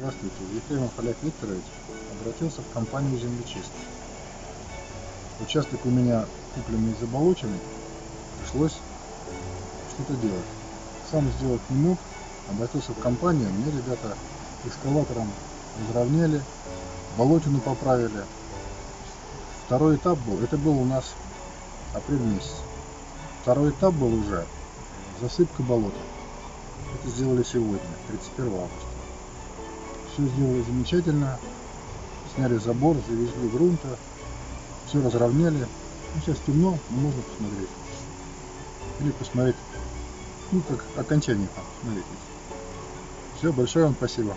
Здравствуйте, Ефремов Олег Викторович обратился в компанию «Землечист». Участок у меня купленный и заболоченный, пришлось что-то делать. Сам сделать не мог, обратился в компанию, мне ребята экскаватором разровняли, болотину поправили. Второй этап был, это был у нас апрель месяц. Второй этап был уже засыпка болота. Это сделали сегодня, 31 августа. Все сделали замечательно. Сняли забор, завезли грунта, все разровняли. Ну, сейчас темно, но можно посмотреть. Или посмотреть, ну, как окончание там, смотрите. Все, большое вам спасибо.